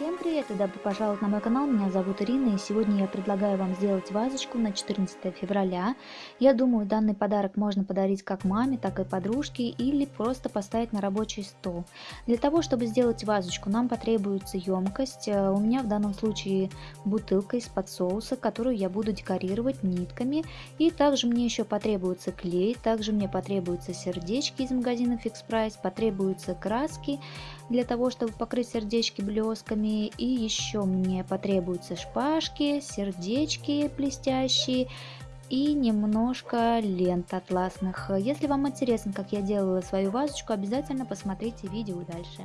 Всем привет и добро пожаловать на мой канал, меня зовут Ирина и сегодня я предлагаю вам сделать вазочку на 14 февраля. Я думаю данный подарок можно подарить как маме, так и подружке или просто поставить на рабочий стол. Для того чтобы сделать вазочку нам потребуется емкость, э, у меня в данном случае бутылка из-под соуса, которую я буду декорировать нитками и также мне еще потребуется клей, также мне потребуются сердечки из магазина Fix Price, потребуются краски для того чтобы покрыть сердечки блесками и еще мне потребуются шпажки, сердечки блестящие и немножко лент атласных. Если вам интересно, как я делала свою вазочку, обязательно посмотрите видео дальше.